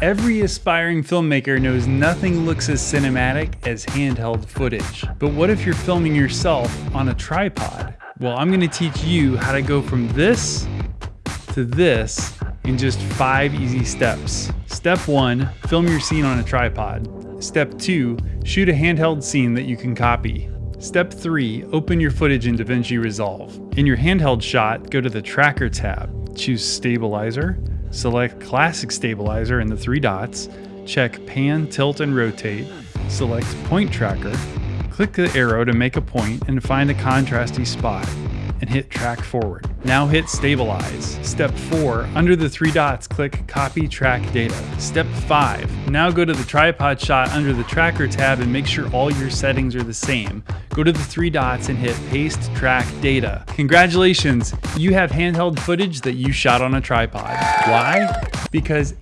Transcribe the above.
Every aspiring filmmaker knows nothing looks as cinematic as handheld footage. But what if you're filming yourself on a tripod? Well, I'm gonna teach you how to go from this to this in just five easy steps. Step one, film your scene on a tripod. Step two, shoot a handheld scene that you can copy. Step 3. Open your footage in DaVinci Resolve. In your handheld shot, go to the Tracker tab. Choose Stabilizer. Select Classic Stabilizer in the three dots. Check Pan, Tilt, and Rotate. Select Point Tracker. Click the arrow to make a point and find a contrasty spot and hit track forward. Now hit stabilize. Step four, under the three dots, click copy track data. Step five, now go to the tripod shot under the tracker tab and make sure all your settings are the same. Go to the three dots and hit paste track data. Congratulations, you have handheld footage that you shot on a tripod. Why? Because